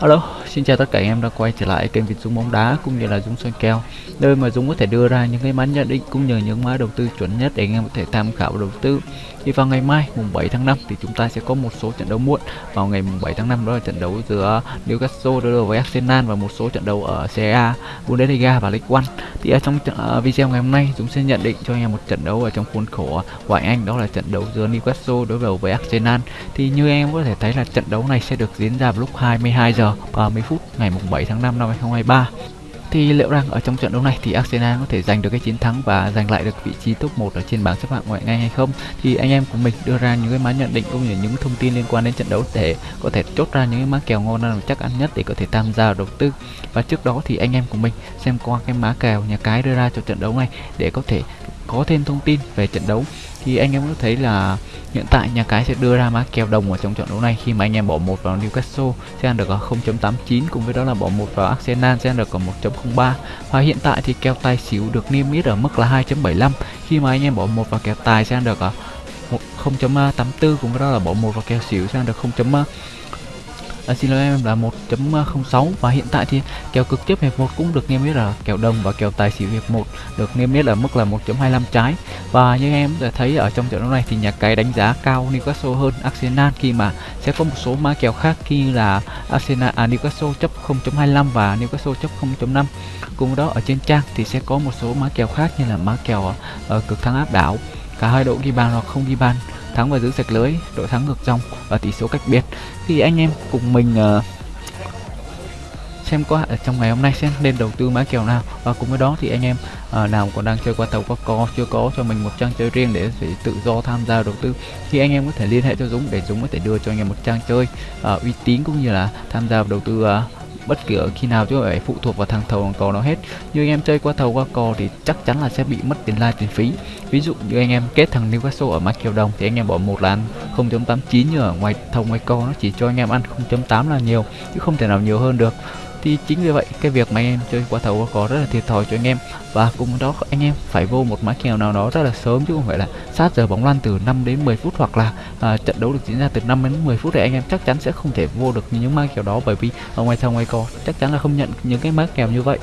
Hello, xin chào tất cả anh em đã quay trở lại kênh Việt Dũng bóng đá cũng như là Dũng xoay kèo nơi mà Dũng có thể đưa ra những cái mã nhận định cũng như những mã đầu tư chuẩn nhất để anh em có thể tham khảo và đầu tư. Thì vào ngày mai mùng 7 tháng 5 thì chúng ta sẽ có một số trận đấu muộn vào ngày mùng 7 tháng 5 đó là trận đấu giữa Newcastle đối đầu với Arsenal và một số trận đấu ở Serie A, Bundesliga và League One. Thì ở trong à, video ngày hôm nay Dũng sẽ nhận định cho anh em một trận đấu ở trong khuôn khổ ngoại Anh đó là trận đấu giữa Newcastle đối đầu với Arsenal. Thì như anh em có thể thấy là trận đấu này sẽ được diễn ra vào lúc 22 giờ 30 phút ngày mùng 7 tháng 5 năm 2023 thì liệu rằng ở trong trận đấu này thì Arsenal có thể giành được cái chiến thắng và giành lại được vị trí top 1 ở trên bảng xếp hạng ngoại ngay hay không? Thì anh em của mình đưa ra những cái mã nhận định cũng như những thông tin liên quan đến trận đấu để có thể chốt ra những cái mã kèo ngon nào chắc ăn nhất để có thể tham gia đầu tư. Và trước đó thì anh em của mình xem qua cái mã kèo nhà cái đưa ra cho trận đấu này để có thể có thêm thông tin về trận đấu thì anh em có thấy là hiện tại nhà cái sẽ đưa ra mã kèo đồng ở trong trận đấu này. Khi mà anh em bỏ một vào Newcastle, sẽ ăn được ở 0.89 cùng với đó là bỏ một vào Arsenal, sẽ ăn được ở 1.03 và hiện tại thì kèo tài xỉu được niêm yết ở mức là 2.75 khi mà anh em bỏ một vào kèo tài, sẽ ăn được ở 0.84 cùng với đó là bỏ một vào kèo xỉu, sẽ ăn được 0 à, xin lỗi em là 1.06 và hiện tại thì kèo cực tiếp hiệp 1 cũng được niêm yết là kèo đồng và kèo tài xỉu hiệp 1 được niêm yết ở mức là 1.25 trái. Và như em đã thấy ở trong trận đấu này thì nhà cái đánh giá cao Newcastle hơn Arsenal khi mà sẽ có một số mã kèo khác khi là Arsenal à, Newcastle chấp 0.25 và Newcastle chấp 0.5 cùng đó ở trên trang thì sẽ có một số mã kèo khác như là mã kèo uh, cực thắng áp đảo. Cả hai đội ghi bàn hoặc không ghi bàn thắng và giữ sạch lưới đội thắng ngược dòng và tỷ số cách biệt. Thì anh em cùng mình uh, xem qua ở trong ngày hôm nay xem nên đầu tư mã kèo nào. Và cùng với đó thì anh em à, nào còn đang chơi qua tàu qua co chưa có cho mình một trang chơi riêng để phải tự do tham gia đầu tư thì anh em có thể liên hệ cho Dũng để Dũng có thể đưa cho anh em một trang chơi à, uy tín cũng như là tham gia đầu tư à, bất kỳ ở khi nào chứ phải phụ thuộc vào thằng thầu thằng cò nó hết. Như anh em chơi qua thầu qua cò thì chắc chắn là sẽ bị mất tiền lai tiền phí. Ví dụ như anh em kết thằng Newcastle ở mắc kèo đồng thì anh em bỏ một là ăn 0.89 như ở ngoài thầu ngoài co nó chỉ cho anh em ăn 0.8 là nhiều, chứ không thể nào nhiều hơn được thì chính vì vậy cái việc mà anh em chơi qua thầu có rất là thiệt thòi cho anh em. Và cùng đó anh em phải vô một mã kèo nào đó rất là sớm chứ không phải là sát giờ bóng lăn từ 5 đến 10 phút hoặc là à, trận đấu được diễn ra từ 5 đến 10 phút thì anh em chắc chắn sẽ không thể vô được những mã kèo đó bởi vì ở ngoài sau ngoài cò chắc chắn là không nhận những cái mã kèo như vậy.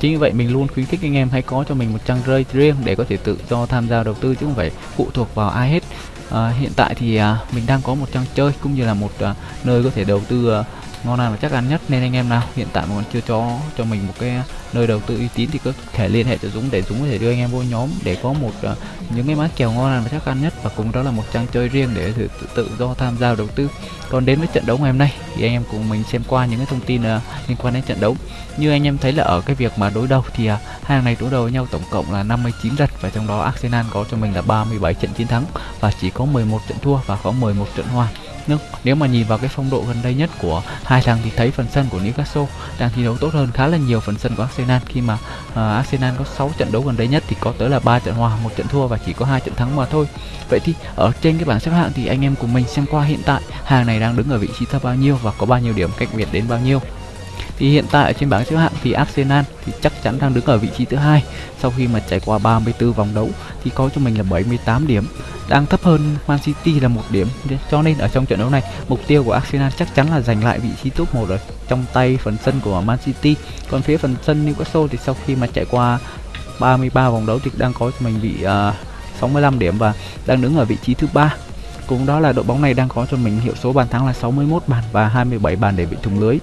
Chính vì vậy mình luôn khuyến khích anh em hãy có cho mình một trang rơi riêng để có thể tự do tham gia đầu tư chứ không phải phụ thuộc vào ai hết. À, hiện tại thì à, mình đang có một trang chơi cũng như là một à, nơi có thể đầu tư à, ngon ăn và chắc ăn nhất. Nên anh em nào hiện tại mà còn chưa cho cho mình một cái nơi đầu tư uy tín thì có thể liên hệ cho Dũng để Dũng có thể đưa anh em vô nhóm để có một uh, những cái mã kèo ngon ăn và chắc ăn nhất. Và cùng đó là một trang chơi riêng để tự, tự, tự do tham gia đầu tư. Còn đến với trận đấu ngày hôm nay thì anh em cùng mình xem qua những cái thông tin uh, liên quan đến trận đấu. Như anh em thấy là ở cái việc mà đối đầu thì uh, hai hàng này đối đầu với nhau tổng cộng là 59 trận và trong đó Arsenal có cho mình là 37 trận chiến thắng. Và chỉ có 11 trận thua và có 11 trận hòa nhưng nếu mà nhìn vào cái phong độ gần đây nhất của hai thằng thì thấy phần sân của Newcastle đang thi đấu tốt hơn khá là nhiều phần sân của Arsenal. Khi mà uh, Arsenal có 6 trận đấu gần đây nhất thì có tới là ba trận hòa, một trận thua và chỉ có hai trận thắng mà thôi. Vậy thì ở trên cái bảng xếp hạng thì anh em cùng mình xem qua hiện tại hàng này đang đứng ở vị trí thứ bao nhiêu và có bao nhiêu điểm cách biệt đến bao nhiêu thì hiện tại ở trên bảng xếp hạng thì Arsenal thì chắc chắn đang đứng ở vị trí thứ hai. Sau khi mà trải qua 34 vòng đấu thì có cho mình là 78 điểm. Đang thấp hơn Man City là một điểm. Cho nên ở trong trận đấu này mục tiêu của Arsenal chắc chắn là giành lại vị trí top 1 rồi. Trong tay phần sân của Man City. Còn phía phần sân Newcastle thì sau khi mà trải qua 33 vòng đấu thì đang có cho mình bị uh, 65 điểm và đang đứng ở vị trí thứ ba. Cùng đó là đội bóng này đang có cho mình hiệu số bàn thắng là 61 bàn và 27 bàn để bị thủng lưới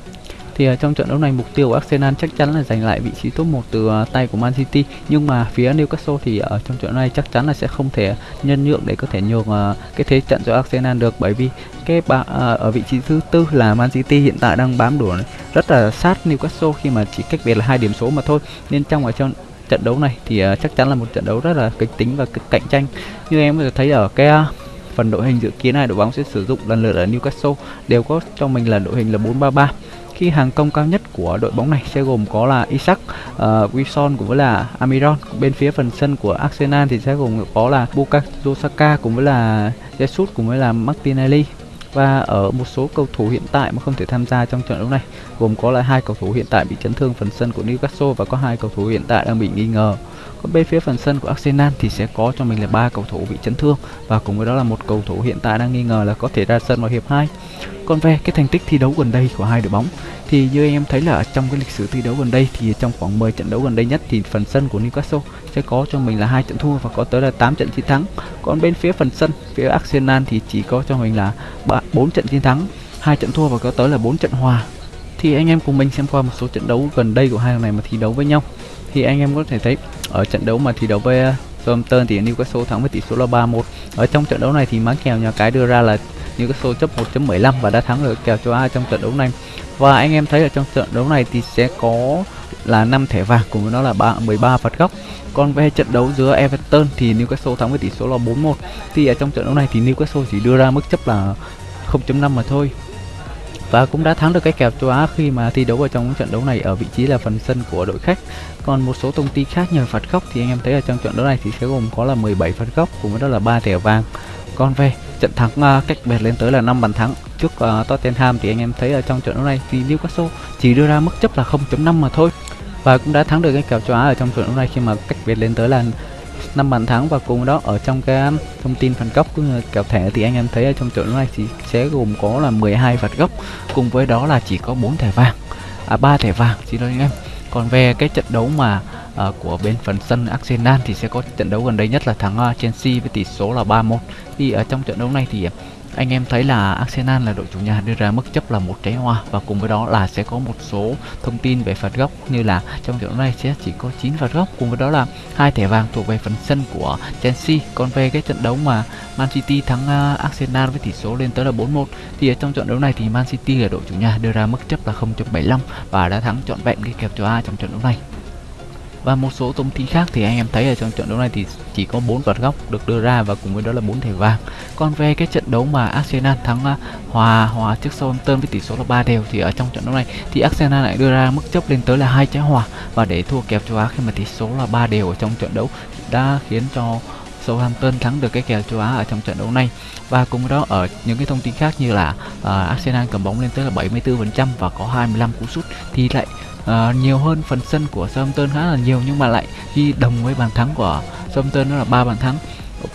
thì uh, trong trận đấu này mục tiêu của Arsenal chắc chắn là giành lại vị trí top 1 từ uh, tay của Man City. Nhưng mà phía Newcastle thì ở trong trận này chắc chắn là sẽ không thể nhân nhượng để có thể nhường uh, cái thế trận cho Arsenal được. Bởi vì cái ba, uh, ở vị trí thứ tư là Man City hiện tại đang bám đuổi rất là sát Newcastle khi mà chỉ cách biệt là hai điểm số mà thôi. Nên trong ở trong trận đấu này thì uh, chắc chắn là một trận đấu rất là kịch tính và cạnh tranh. Như em có thể thấy ở cái uh, phần đội hình dự kiến này đội bóng sẽ sử dụng lần lượt ở Newcastle đều có cho mình là đội hình là 433 khi hàng công cao nhất của đội bóng này sẽ gồm có là Isaac, uh, Wilson cũng với là Amiron. Bên phía phần sân của Arsenal thì sẽ gồm có là Bukayo Saka cũng với là Jesus cũng với là Martinelli và ở một số cầu thủ hiện tại mà không thể tham gia trong trận đấu này gồm có là hai cầu thủ hiện tại bị chấn thương phần sân của Newcastle và có hai cầu thủ hiện tại đang bị nghi ngờ còn bên phía phần sân của Arsenal thì sẽ có cho mình là ba cầu thủ bị chấn thương và cùng với đó là một cầu thủ hiện tại đang nghi ngờ là có thể ra sân vào hiệp 2 còn về cái thành tích thi đấu gần đây của hai đội bóng thì như anh em thấy là trong cái lịch sử thi đấu gần đây thì trong khoảng 10 trận đấu gần đây nhất thì phần sân của Newcastle sẽ có cho mình là hai trận thua và có tới là 8 trận chiến thắng. Còn bên phía phần sân, phía Arsenal thì chỉ có cho mình là 4 trận chiến thắng, hai trận thua và có tới là 4 trận hòa. Thì anh em cùng mình xem qua một số trận đấu gần đây của hai thằng này mà thi đấu với nhau. Thì anh em có thể thấy ở trận đấu mà thi đấu với ờ, Southampton thì Newcastle thắng với tỷ số là 3-1. Ở trong trận đấu này thì má kèo nhà cái đưa ra là Newcastle chấp 1.15 và đã thắng được kèo châu Á trong trận đấu này. Và anh em thấy ở trong trận đấu này thì sẽ có là 5 thẻ vàng cùng với nó là 3, 13 phạt góc. Còn về trận đấu giữa Everton thì Newcastle thắng với tỷ số là 4-1. Thì ở trong trận đấu này thì Newcastle chỉ đưa ra mức chấp là 0.5 mà thôi. Và cũng đã thắng được cái kèo châu Á khi mà thi đấu ở trong trận đấu này ở vị trí là phần sân của đội khách. Còn một số thông tin khác nhờ phạt góc thì anh em thấy ở trong trận đấu này thì sẽ gồm có là 17 phạt góc cùng với đó là 3 thẻ vàng. Còn về trận thắng uh, cách biệt lên tới là 5 bàn thắng trước uh, Tottenham thì anh em thấy ở trong trận đấu này thì Newcastle chỉ đưa ra mức chấp là 0.5 mà thôi và cũng đã thắng được cái kèo châu Á ở trong trận đấu này khi mà cách biệt lên tới là 5 bàn thắng và cùng đó ở trong cái thông tin phạt góc cũng kèo thẻ thì anh em thấy ở trong trận này thì sẽ gồm có là 12 phạt góc cùng với đó là chỉ có 4 thẻ vàng. À 3 thẻ vàng xin lỗi anh em. Còn về cái trận đấu mà uh, của bên phần sân Arsenal thì sẽ có trận đấu gần đây nhất là thắng uh, Chelsea với tỷ số là 3-1 thì ở trong trận đấu này thì à, anh em thấy là Arsenal là đội chủ nhà đưa ra mức chấp là một trái hoa và cùng với đó là sẽ có một số thông tin về phạt góc như là trong trận đấu này sẽ chỉ có 9 phạt góc. Cùng với đó là hai thẻ vàng thuộc về phần sân của Chelsea. Còn về cái trận đấu mà Man City thắng uh, Arsenal với tỷ số lên tới là 4-1 thì ở trong trận đấu này thì Man City là đội chủ nhà đưa ra mức chấp là 0.75 và đã thắng trọn vẹn cái kèo châu A trong trận đấu này và một số thông tin khác thì anh em thấy ở trong trận đấu này thì chỉ có bốn vật góc được đưa ra và cùng với đó là bốn thẻ vàng. Còn về cái trận đấu mà Arsenal thắng à, hòa hòa trước Southampton với tỷ số là 3 đều thì ở trong trận đấu này thì Arsenal lại đưa ra mức chấp lên tới là hai trái hòa và để thua kèo châu Á khi mà tỷ số là 3 đều ở trong trận đấu đã khiến cho Southampton thắng được cái kèo châu Á ở trong trận đấu này và cùng với đó ở những cái thông tin khác như là uh, Arsenal cầm bóng lên tới là 74% và có 25 cú sút thì lại uh, nhiều hơn phần sân của Southampton khá là nhiều nhưng mà lại ghi đồng với bàn thắng của Southampton đó là ba bàn thắng.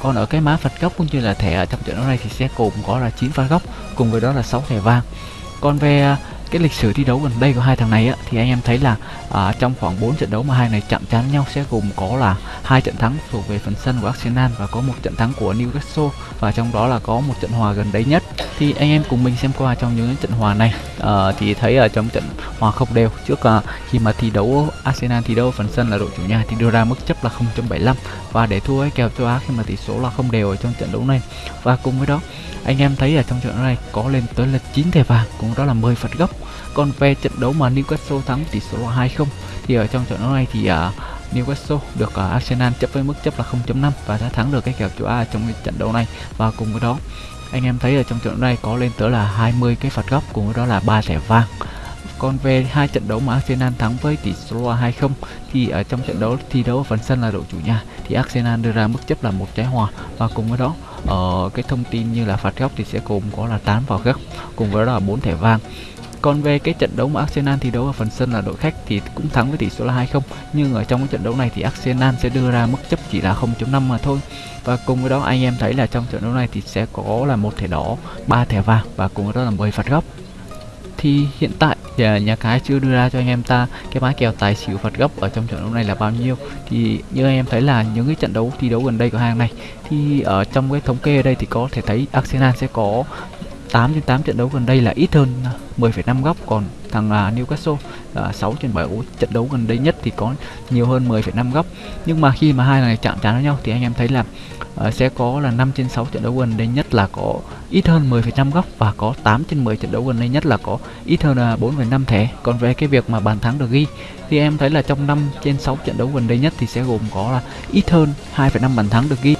Còn ở cái má phạt góc cũng như là thẻ ở trong trận đấu này thì sẽ cùng có là 9 phạt góc cùng với đó là 6 thẻ vàng. Còn về uh, cái lịch sử thi đấu gần đây của hai thằng này á, thì anh em thấy là à, trong khoảng 4 trận đấu mà hai này chạm trán nhau sẽ gồm có là hai trận thắng thuộc về phần sân của Arsenal và có một trận thắng của Newcastle. Và trong đó là có một trận hòa gần đây nhất. Thì anh em cùng mình xem qua trong những trận hòa này. À, thì thấy ở trong trận hòa không đều trước à, khi mà thi đấu Arsenal thi đấu phần sân là đội chủ nhà thì đưa ra mức chấp là 0.75 và để thua cái kèo châu Á khi mà tỷ số là không đều ở trong trận đấu này. Và cùng với đó anh em thấy ở trong trận này có lên tới là 9 thẻ vàng cũng đó là 10 phạt góc còn về trận đấu mà Newcastle thắng tỷ số là 2-0 thì ở trong trận đấu này thì uh, Newcastle được uh, Arsenal chấp với mức chấp là 0.5 và đã thắng được cái kèo châu A trong cái trận đấu này. Và cùng với đó anh em thấy ở trong trận đấu này có lên tới là 20 cái phạt góc cùng với đó là ba thẻ vàng. Còn về hai trận đấu mà Arsenal thắng với tỷ số là 2-0 thì ở trong trận đấu thi đấu ở phần sân là đội chủ nhà thì Arsenal đưa ra mức chấp là một trái hòa. Và cùng với đó ở cái thông tin như là phạt góc thì sẽ cùng có là 8 vào góc cùng với đó là 4 thẻ vàng còn về cái trận đấu mà Arsenal thi đấu ở phần sân là đội khách thì cũng thắng với tỷ số là 2-0 nhưng ở trong cái trận đấu này thì Arsenal sẽ đưa ra mức chấp chỉ là 0.5 mà thôi. Và cùng với đó, anh em thấy là trong trận đấu này thì sẽ có là một thẻ đỏ, ba thẻ vàng và cùng với đó là 10 phạt góc. Thì hiện tại thì nhà cái chưa đưa ra cho anh em ta cái mã kèo tài xỉu phạt góc ở trong trận đấu này là bao nhiêu. Thì như anh em thấy là những cái trận đấu thi đấu gần đây của hàng này thì ở trong cái thống kê ở đây thì có thể thấy Arsenal sẽ có 8 trên 8 trận đấu gần đây là ít hơn à, 10,5 góc. Còn thằng uh, Newcastle à, uh, 6 trên 7 trận đấu gần đây nhất thì có nhiều hơn 10,5 góc. Nhưng mà khi mà hai này chạm trán với nhau thì anh em thấy là uh, sẽ có là 5 trên 6 trận đấu gần đây nhất là có ít hơn 10,5 góc và có 8 trên 10 trận đấu gần đây nhất là có ít hơn 4,5 thẻ. Còn về cái việc mà bàn thắng được ghi thì em thấy là trong 5 trên 6 trận đấu gần đây nhất thì sẽ gồm có là ít hơn 2,5 bàn thắng được ghi.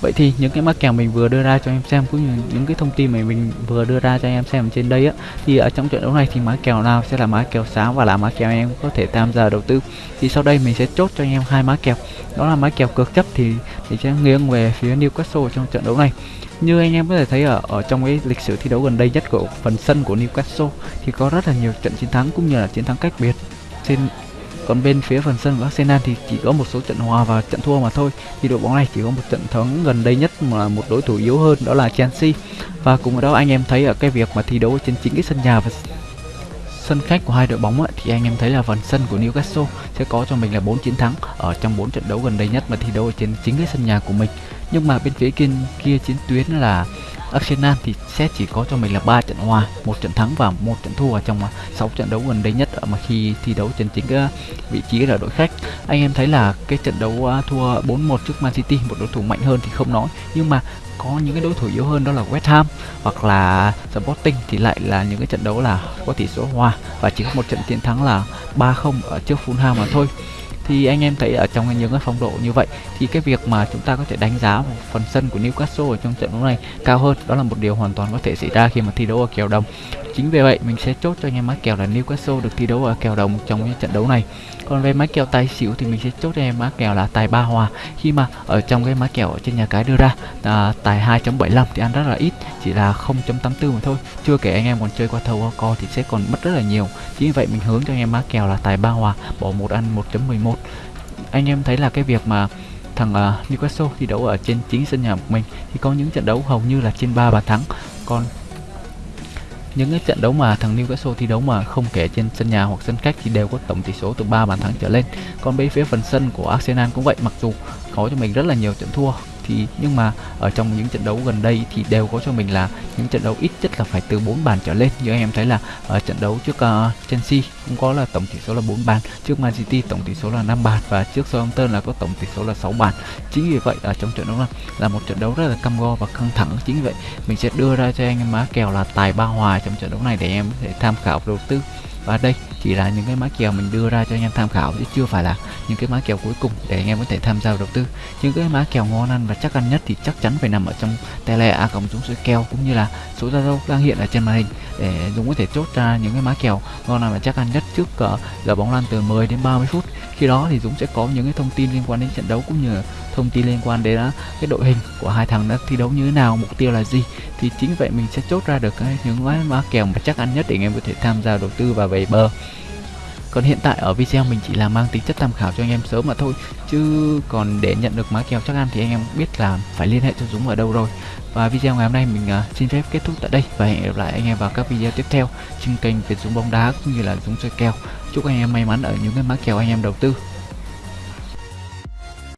Vậy thì những cái mã kèo mình vừa đưa ra cho em xem, cũng như những cái thông tin mà mình vừa đưa ra cho em xem trên đây á, thì ở trong trận đấu này thì mã kèo nào sẽ là mã kèo sáng và là mã kèo em có thể tham gia đầu tư. Thì sau đây mình sẽ chốt cho anh em hai mã kèo. Đó là mã kèo cược chấp thì thì sẽ nghiêng về phía Newcastle trong trận đấu này. Như anh em có thể thấy ở ở trong cái lịch sử thi đấu gần đây nhất của phần sân của Newcastle thì có rất là nhiều trận chiến thắng cũng như là chiến thắng cách biệt trên còn bên phía phần sân của Arsenal thì chỉ có một số trận hòa và trận thua mà thôi. Thì đội bóng này chỉ có một trận thắng gần đây nhất mà một đối thủ yếu hơn đó là Chelsea. Và cùng với đó anh em thấy ở cái việc mà thi đấu trên chính cái sân nhà và sân khách của hai đội bóng ấy, thì anh em thấy là phần sân của Newcastle sẽ có cho mình là 4 chiến thắng ở trong 4 trận đấu gần đây nhất mà thi đấu ở trên chính cái sân nhà của mình. Nhưng mà bên phía kia, kia chiến tuyến là Arsenal thì sẽ chỉ có cho mình là ba trận hòa, một trận thắng và một trận thua trong à, 6 trận đấu gần đây nhất à, mà khi thi đấu trên chính cái vị trí là đội khách. Anh em thấy là cái trận đấu thua 4-1 trước Man City, một đối thủ mạnh hơn thì không nói, nhưng mà có những cái đối thủ yếu hơn đó là West Ham hoặc là Sporting thì lại là những cái trận đấu là có tỷ số hòa. Và chỉ có một trận chiến thắng là 3-0 ở trước Fulham mà thôi thì anh em thấy ở trong những cái phong độ như vậy, thì cái việc mà chúng ta có thể đánh giá một phần sân của Newcastle ở trong trận đấu này cao hơn, đó là một điều hoàn toàn có thể xảy ra khi mà thi đấu ở kèo đồng chính vì vậy mình sẽ chốt cho anh em mã kèo là Newcastle được thi đấu ở kèo đồng trong những trận đấu này. Còn về mã kèo tài xỉu thì mình sẽ chốt cho anh em mã kèo là tài ba hòa. Khi mà ở trong cái mã kèo ở trên nhà cái đưa ra à, tài 2.75 thì ăn rất là ít chỉ là 0.84 mà thôi. Chưa kể anh em còn chơi qua thầu co thì sẽ còn mất rất là nhiều. Chính vì vậy mình hướng cho anh em mã kèo là tài ba hòa bỏ một ăn 1.11 anh em thấy là cái việc mà thằng uh, Newcastle thi đấu ở trên chính sân nhà của mình thì có những trận đấu hầu như là trên 3 bàn thắng. Còn những cái trận đấu mà thằng Newcastle thi đấu mà không kể trên sân nhà hoặc sân khách thì đều có tổng tỷ số từ 3 bàn thắng trở lên. Còn bên phía phần sân của Arsenal cũng vậy, mặc dù có cho mình rất là nhiều trận thua thì nhưng mà ở trong những trận đấu gần đây thì đều có cho mình là những trận đấu ít nhất là phải từ 4 bàn trở lên. Như anh em thấy là ở trận đấu trước uh, Chelsea cũng có là tổng tỷ số là 4 bàn trước Man City tổng tỷ số là 5 bàn và trước Southampton là có tổng tỷ số là 6 bàn. Chính vì vậy ở trong trận đấu này là một trận đấu rất là cam go và căng thẳng. Chính vì vậy mình sẽ đưa ra cho anh em má kèo là tài ba hòa trong trận đấu này để em có thể tham khảo đầu tư. Và đây chỉ là những cái mã kèo mình đưa ra cho anh em tham khảo chứ chưa phải là những cái mã kèo cuối cùng để anh em có thể tham gia đầu tư. Những cái mã kèo ngon ăn và chắc ăn nhất thì chắc chắn phải nằm ở trong tele a cộng chúng số kèo cũng như là số zalo đang hiện ở trên màn hình. Để dùng có thể chốt ra những cái mã kèo ngon ăn và chắc ăn nhất trước uh, giờ bóng lăn từ 10 đến 30 phút. Khi đó thì Dũng sẽ có những cái thông tin liên quan đến trận đấu cũng như thông tin liên quan đến cái đội hình của hai thằng đã thi đấu như thế nào mục tiêu là gì thì chính vậy mình sẽ chốt ra được cái những cái mã kèo mà chắc ăn nhất để anh em có thể tham gia đầu tư và về bờ. Còn hiện tại ở video mình chỉ là mang tính chất tham khảo cho anh em sớm mà thôi chứ còn để nhận được mã kèo chắc ăn thì anh em biết là phải liên hệ cho Dũng ở đâu rồi. Và video ngày hôm nay mình uh, xin phép kết thúc tại đây và hẹn gặp lại anh em vào các video tiếp theo trên kênh Việt Dũng bóng đá cũng như là Dũng chơi kèo. Chúc anh em may mắn ở những cái mã kèo anh em đầu tư.